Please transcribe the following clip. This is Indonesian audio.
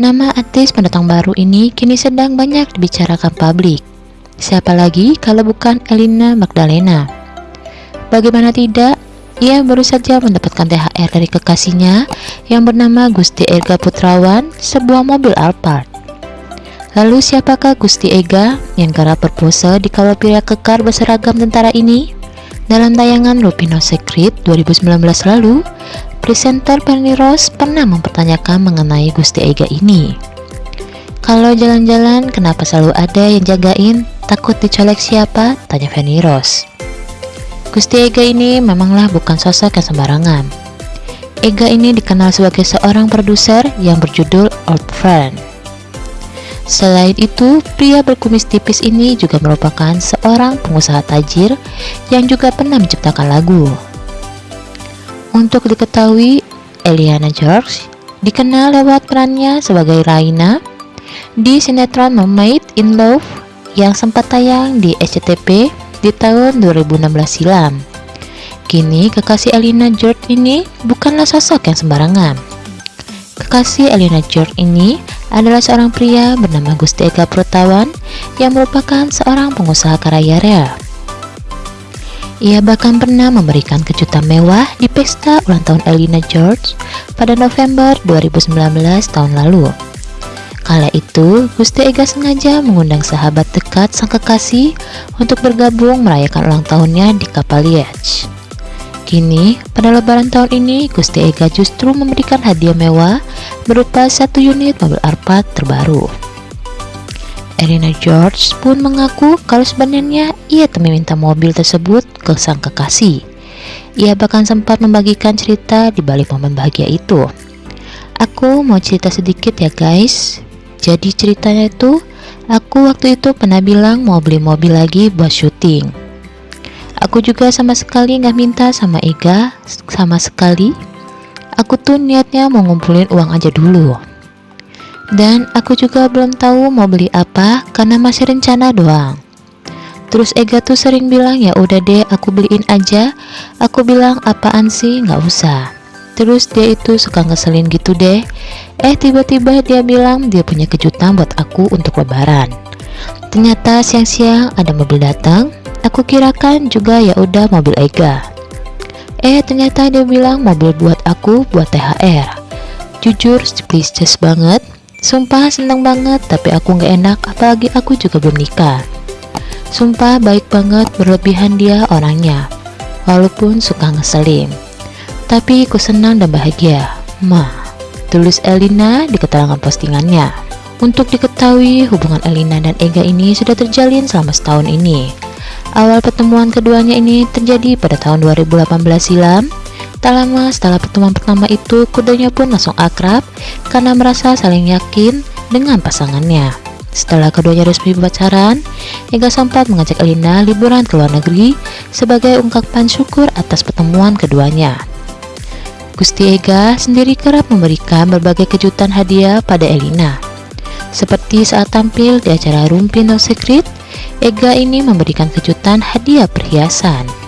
Nama artis pendatang baru ini kini sedang banyak dibicarakan publik. Siapa lagi kalau bukan Elina Magdalena? Bagaimana tidak, ia baru saja mendapatkan THR dari kekasihnya yang bernama Gusti Ega Putrawan, sebuah mobil Alphard. Lalu siapakah Gusti Ega yang kerap berpose di kawal pria kekar berseragam tentara ini? Dalam tayangan Lupino Secret 2019 lalu, presenter Penny Rose pernah mempertanyakan mengenai Gusti Ega ini. Kalau jalan-jalan, kenapa selalu ada yang jagain? Takut dicolek siapa? Tanya Fanny Rose. Gusti Ega ini memanglah bukan sosok yang sembarangan. Ega ini dikenal sebagai seorang produser yang berjudul Old Friend. Selain itu, pria berkumis tipis ini juga merupakan seorang pengusaha tajir yang juga pernah menciptakan lagu. Untuk diketahui, Eliana George dikenal lewat perannya sebagai Raina di sinetron Mermaid in Love yang sempat tayang di SCTV di tahun 2016 silam. Kini kekasih Elina George ini bukanlah sosok yang sembarangan. Kekasih Elina George ini adalah seorang pria bernama Gusti Eka Protawan yang merupakan seorang pengusaha kaya raya. Ia bahkan pernah memberikan kejutan mewah di pesta ulang tahun Elina George pada November 2019 tahun lalu. Kala itu, Gusti Ega sengaja mengundang sahabat dekat sang kekasih untuk bergabung merayakan ulang tahunnya di kapal Liege. Kini, pada lebaran tahun ini, Gusti Ega justru memberikan hadiah mewah berupa satu unit mobil Alphard terbaru. Elena George pun mengaku kalau sebenarnya ia meminta mobil tersebut ke sang kekasih. Ia bahkan sempat membagikan cerita di balik momen bahagia itu. Aku mau cerita sedikit ya guys. Jadi ceritanya itu, aku waktu itu pernah bilang mau beli mobil lagi buat syuting. Aku juga sama sekali nggak minta sama Ega, sama sekali. Aku tuh niatnya mau ngumpulin uang aja dulu. Dan aku juga belum tahu mau beli apa karena masih rencana doang. Terus Ega tuh sering bilang ya udah deh aku beliin aja. Aku bilang apaan sih nggak usah. Terus dia itu suka ngeselin gitu deh. Eh tiba-tiba dia bilang dia punya kejutan buat aku untuk lebaran. Ternyata siang-siang ada mobil datang. Aku kirakan juga ya udah mobil Ega. Eh ternyata dia bilang mobil buat aku buat THR. Jujur speechless banget Sumpah seneng banget tapi aku nggak enak apalagi aku juga belum nikah. Sumpah baik banget berlebihan dia orangnya Walaupun suka ngeselin. Tapi aku senang dan bahagia. Ma Tulis Elina di keterangan postingannya. Untuk diketahui hubungan Elina dan Ega ini sudah terjalin selama setahun ini. Awal pertemuan keduanya ini terjadi pada tahun 2018 silam Tak lama setelah pertemuan pertama itu, kudanya pun langsung akrab karena merasa saling yakin dengan pasangannya. Setelah keduanya resmi pacaran, Ega sempat mengajak Elina liburan ke luar negeri sebagai ungkapan syukur atas pertemuan keduanya. Gusti Ega sendiri kerap memberikan berbagai kejutan hadiah pada Elina. Seperti saat tampil di acara Rumpi No Secret, Ega ini memberikan kejutan hadiah perhiasan.